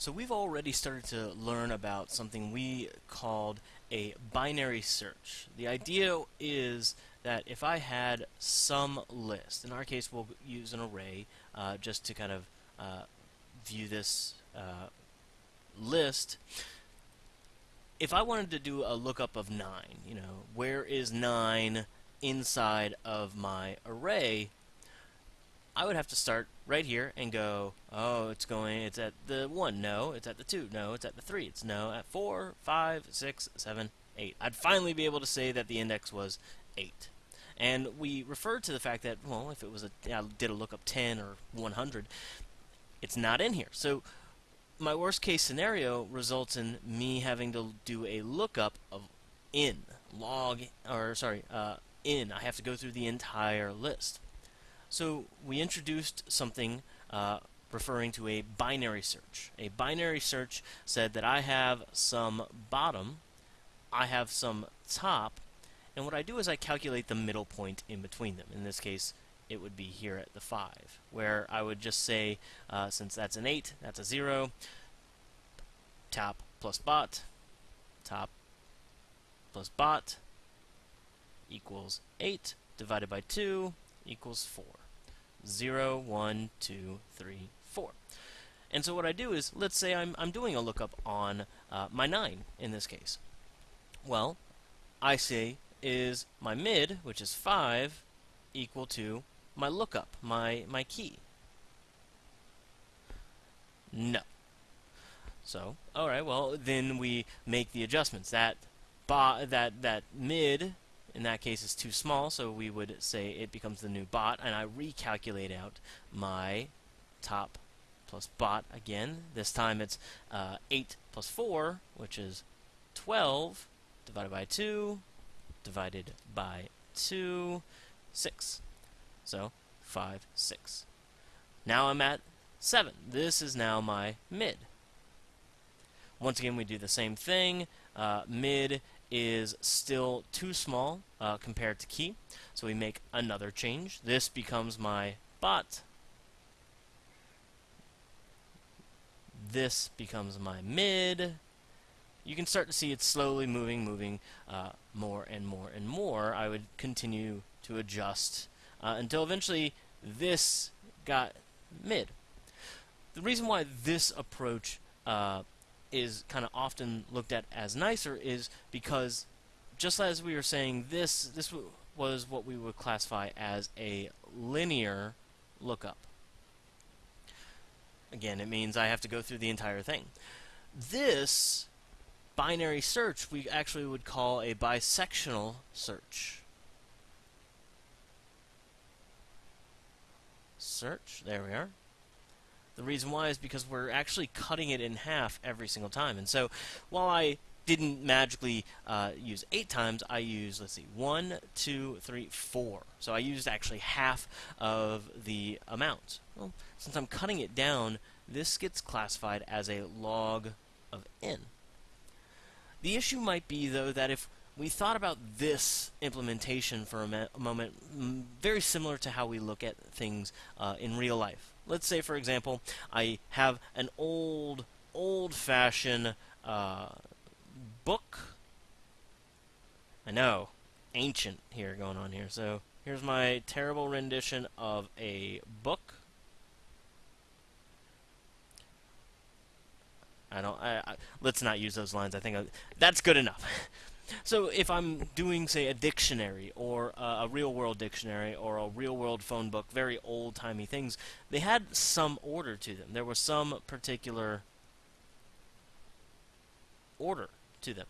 So we've already started to learn about something we called a binary search. The idea is that if I had some list, in our case we'll use an array uh, just to kind of uh, view this uh, list. If I wanted to do a lookup of 9, you know, where is 9 inside of my array, I would have to start right here and go, oh, it's going, it's at the 1, no, it's at the 2, no, it's at the 3, it's no, at 4, 5, 6, 7, 8. I'd finally be able to say that the index was 8. And we referred to the fact that, well, if it was a, I did a lookup 10 or 100, it's not in here. So my worst case scenario results in me having to do a lookup of in, log, or sorry, uh, in. I have to go through the entire list. So we introduced something uh, referring to a binary search. A binary search said that I have some bottom, I have some top, and what I do is I calculate the middle point in between them. In this case, it would be here at the 5, where I would just say, uh, since that's an 8, that's a 0, top plus bot, top plus bot equals 8 divided by 2 equals 4. 0, 1, 2, 3, 4. And so what I do is, let's say I'm, I'm doing a lookup on uh, my 9 in this case. Well, I say is my mid, which is 5, equal to my lookup, my, my key? No. So, alright, well, then we make the adjustments. That, that, that mid in that case is too small, so we would say it becomes the new bot, and I recalculate out my top plus bot again. This time it's uh, 8 plus 4, which is 12, divided by 2, divided by 2, 6. So 5, 6. Now I'm at 7. This is now my mid. Once again, we do the same thing. Uh, mid is still too small uh, compared to key. So we make another change. This becomes my bot. This becomes my mid. You can start to see it's slowly moving, moving uh, more and more and more. I would continue to adjust uh, until eventually this got mid. The reason why this approach uh, is kind of often looked at as nicer is because just as we were saying this this was what we would classify as a linear lookup. Again it means I have to go through the entire thing. This binary search we actually would call a bisectional search. Search there we are the reason why is because we're actually cutting it in half every single time. And so while I didn't magically uh, use eight times, I used, let's see, one, two, three, four. So I used actually half of the amount. Well, since I'm cutting it down, this gets classified as a log of n. The issue might be, though, that if we thought about this implementation for a, a moment, very similar to how we look at things uh, in real life. Let's say, for example, I have an old, old-fashioned uh, book. I know, ancient here going on here. So here's my terrible rendition of a book. I don't. I, I, let's not use those lines. I think I, that's good enough. So if I'm doing, say, a dictionary or uh, a real-world dictionary or a real-world phone book, very old-timey things, they had some order to them. There was some particular order to them.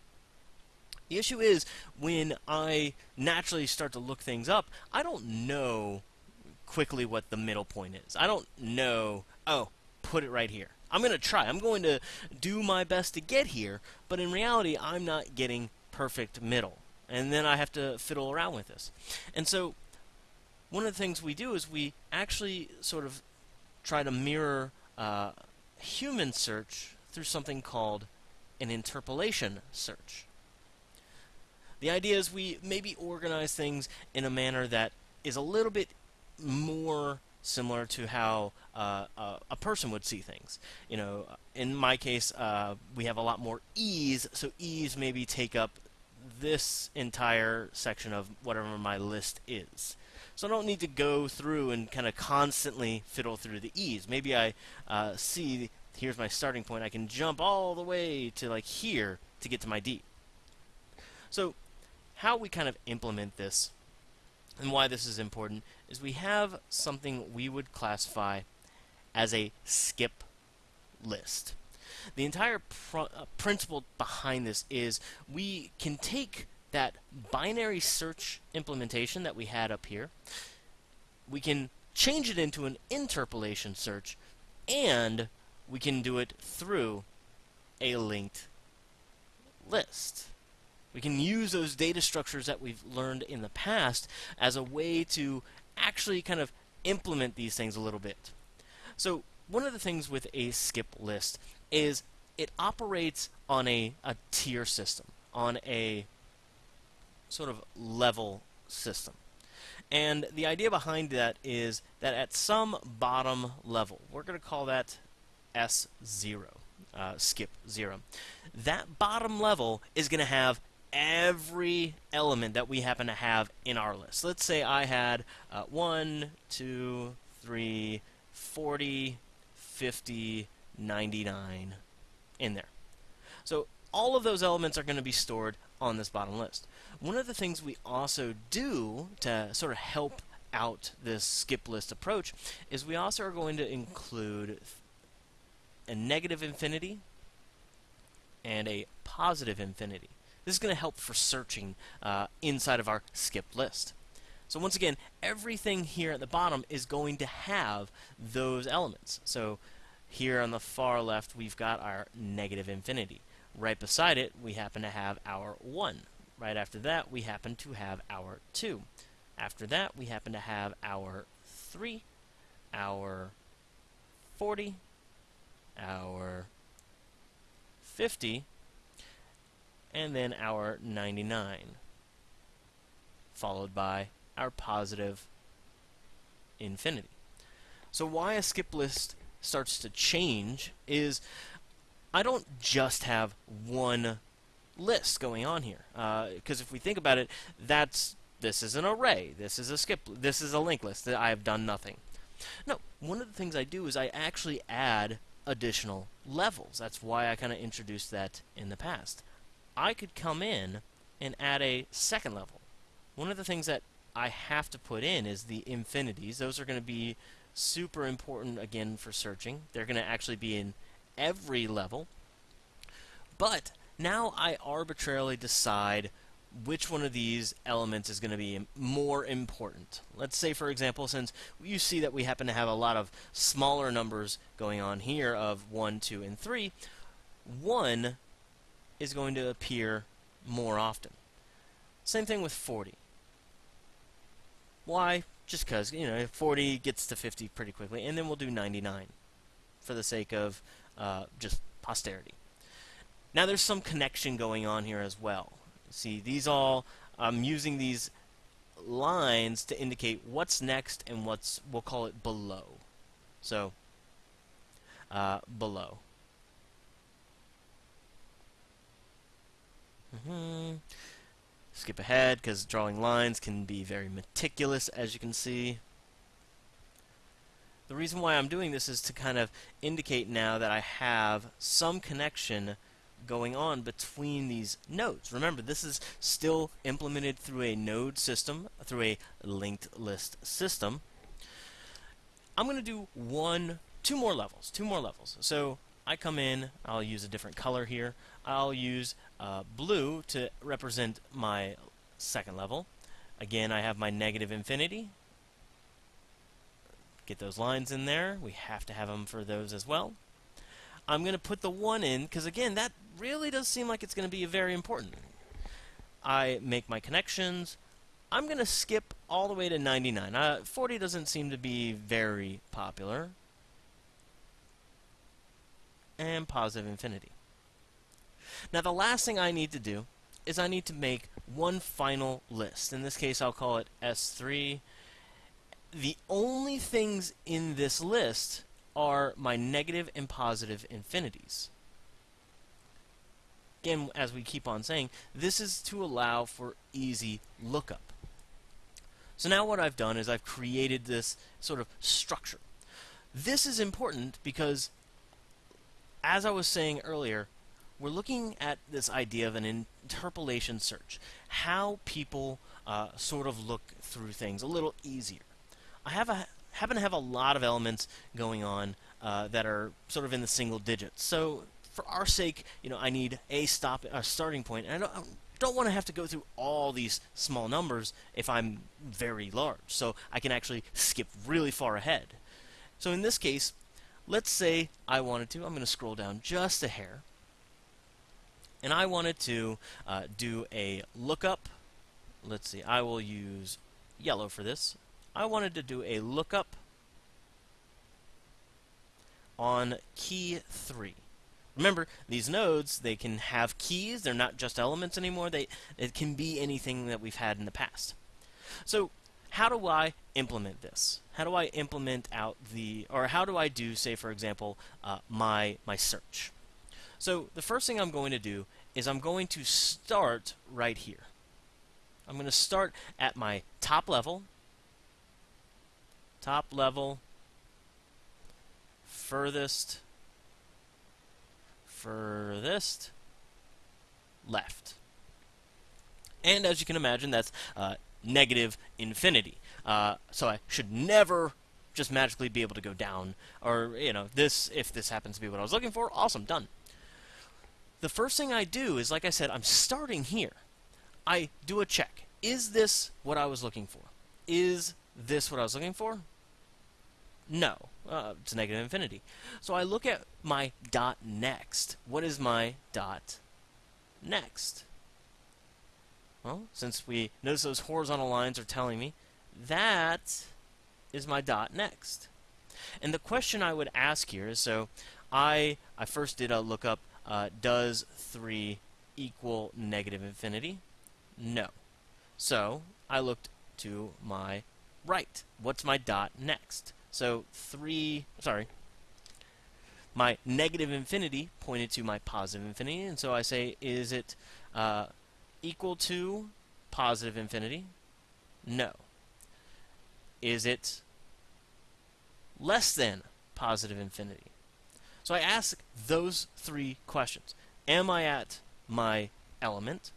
The issue is when I naturally start to look things up, I don't know quickly what the middle point is. I don't know, oh, put it right here. I'm going to try. I'm going to do my best to get here, but in reality, I'm not getting perfect middle. And then I have to fiddle around with this. And so one of the things we do is we actually sort of try to mirror uh, human search through something called an interpolation search. The idea is we maybe organize things in a manner that is a little bit more similar to how uh, uh, a person would see things. You know, in my case, uh, we have a lot more e's, so e's maybe take up this entire section of whatever my list is. So I don't need to go through and kind of constantly fiddle through the e's. Maybe I uh, see, here's my starting point, I can jump all the way to like here to get to my d. So how we kind of implement this and why this is important is we have something we would classify as a skip list. The entire pr uh, principle behind this is we can take that binary search implementation that we had up here, we can change it into an interpolation search, and we can do it through a linked list. We can use those data structures that we've learned in the past as a way to actually kind of implement these things a little bit. So one of the things with a skip list is it operates on a, a tier system, on a sort of level system. And the idea behind that is that at some bottom level, we're going to call that S0, uh, skip 0. That bottom level is going to have every element that we happen to have in our list. Let's say I had uh, 1, 2, 3, 40, 50, 99 in there. So all of those elements are going to be stored on this bottom list. One of the things we also do to sort of help out this skip list approach is we also are going to include a negative infinity and a positive infinity. This is going to help for searching uh, inside of our skip list. So once again, everything here at the bottom is going to have those elements. So here on the far left, we've got our negative infinity. Right beside it, we happen to have our 1. Right after that, we happen to have our 2. After that, we happen to have our 3, our 40, our 50, and then our 99, followed by our positive infinity. So why a skip list starts to change is I don't just have one list going on here. Because uh, if we think about it, that's this is an array, this is a skip, this is a linked list. That I have done nothing. No, one of the things I do is I actually add additional levels. That's why I kind of introduced that in the past. I could come in and add a second level. One of the things that I have to put in is the infinities. Those are going to be super important again for searching. They're going to actually be in every level. But now I arbitrarily decide which one of these elements is going to be more important. Let's say, for example, since you see that we happen to have a lot of smaller numbers going on here of 1, 2, and 3, 1 is going to appear more often. Same thing with 40. Why? Just because, you know, 40 gets to 50 pretty quickly, and then we'll do 99 for the sake of uh, just posterity. Now there's some connection going on here as well. See, these all, I'm using these lines to indicate what's next and what's, we'll call it below. So, uh, below. Mm -hmm. Skip ahead because drawing lines can be very meticulous as you can see. The reason why I'm doing this is to kind of indicate now that I have some connection going on between these nodes. Remember, this is still implemented through a node system, through a linked list system. I'm going to do one, two more levels, two more levels. So I come in, I'll use a different color here. I'll use uh, blue to represent my second level. Again, I have my negative infinity. Get those lines in there. We have to have them for those as well. I'm going to put the 1 in, because again, that really does seem like it's going to be very important. I make my connections. I'm going to skip all the way to 99. Uh, 40 doesn't seem to be very popular. And positive infinity. Now the last thing I need to do is I need to make one final list. In this case I'll call it S3 the only things in this list are my negative and positive infinities. Again, as we keep on saying, this is to allow for easy lookup. So now what I've done is I've created this sort of structure. This is important because, as I was saying earlier, we're looking at this idea of an interpolation search, how people uh, sort of look through things a little easier. I have a happen to have a lot of elements going on uh, that are sort of in the single digits. So for our sake, you know, I need a stop, a starting point, and I don't, I don't want to have to go through all these small numbers if I'm very large. So I can actually skip really far ahead. So in this case, let's say I wanted to, I'm going to scroll down just a hair, and I wanted to uh, do a lookup. Let's see, I will use yellow for this. I wanted to do a lookup on key 3. Remember, these nodes, they can have keys. They're not just elements anymore. They It can be anything that we've had in the past. So how do I implement this? How do I implement out the, or how do I do, say, for example, uh, my, my search? So the first thing I'm going to do is I'm going to start right here. I'm going to start at my top level, top level, furthest, furthest left. And as you can imagine, that's uh, negative infinity. Uh, so I should never just magically be able to go down. Or, you know, this, if this happens to be what I was looking for, awesome, done. The first thing I do is, like I said, I'm starting here. I do a check. Is this what I was looking for? Is this what I was looking for? No. Uh, it's negative infinity. So I look at my dot next. What is my dot next? Well, since we notice those horizontal lines are telling me, that is my dot next. And the question I would ask here is, so I, I first did a lookup, uh, does 3 equal negative infinity? No. So I looked to my right. What's my dot next? So 3, sorry, my negative infinity pointed to my positive infinity, and so I say, is it uh, equal to positive infinity? No. Is it less than positive infinity? So I ask those three questions. Am I at my element?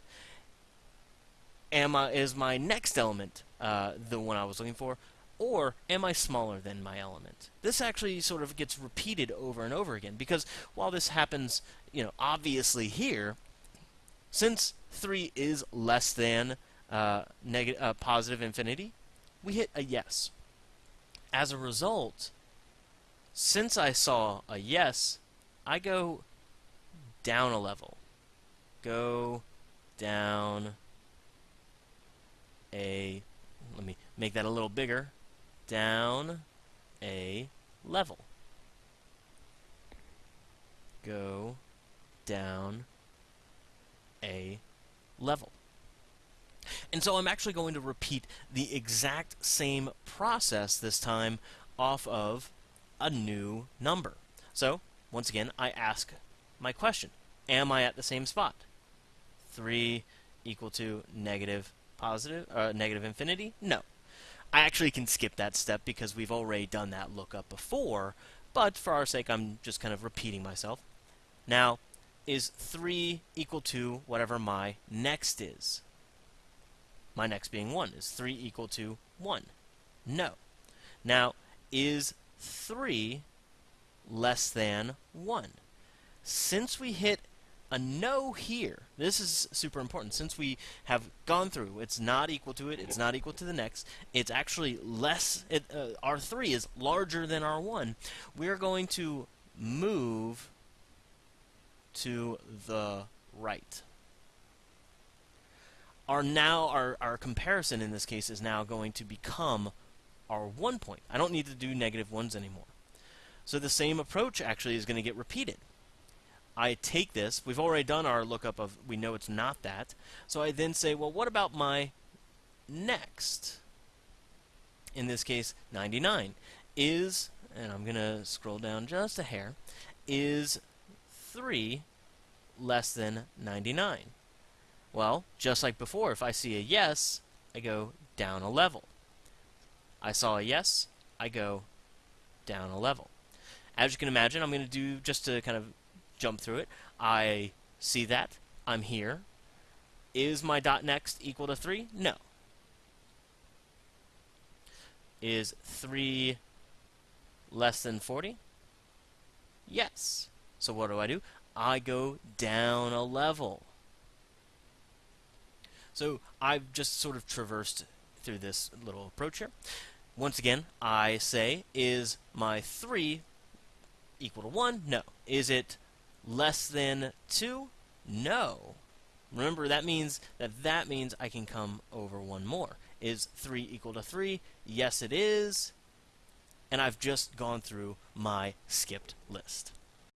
Am I, is my next element uh, the one I was looking for? Or am I smaller than my element? This actually sort of gets repeated over and over again because while this happens, you know, obviously here, since 3 is less than uh, negative, uh, positive infinity, we hit a yes. As a result, since I saw a yes, I go down a level. Go down a, let me make that a little bigger down a level. Go down a level. And so I'm actually going to repeat the exact same process this time off of a new number. So, once again, I ask my question. Am I at the same spot? 3 equal to negative positive, uh, negative infinity? No. I actually can skip that step because we've already done that lookup before, but for our sake, I'm just kind of repeating myself. Now, is 3 equal to whatever my next is? My next being 1. Is 3 equal to 1? No. Now, is 3 less than 1? Since we hit a no here. This is super important. Since we have gone through, it's not equal to it, it's not equal to the next, it's actually less, it, uh, R3 is larger than R1. We're going to move to the right. Our now, our, our comparison in this case is now going to become our one point. I don't need to do negative ones anymore. So the same approach actually is going to get repeated. I take this, we've already done our lookup of, we know it's not that, so I then say, well, what about my next? in this case 99, is, and I'm going to scroll down just a hair, is 3 less than 99? Well, just like before, if I see a yes, I go down a level. I saw a yes, I go down a level. As you can imagine, I'm going to do, just to kind of jump through it, I see that, I'm here. Is my dot next equal to 3? No. Is 3 less than 40? Yes. So what do I do? I go down a level. So I've just sort of traversed through this little approach here. Once again, I say, is my 3 equal to 1? No. Is it less than 2? No. Remember, that means that that means I can come over one more. Is 3 equal to 3? Yes, it is. And I've just gone through my skipped list.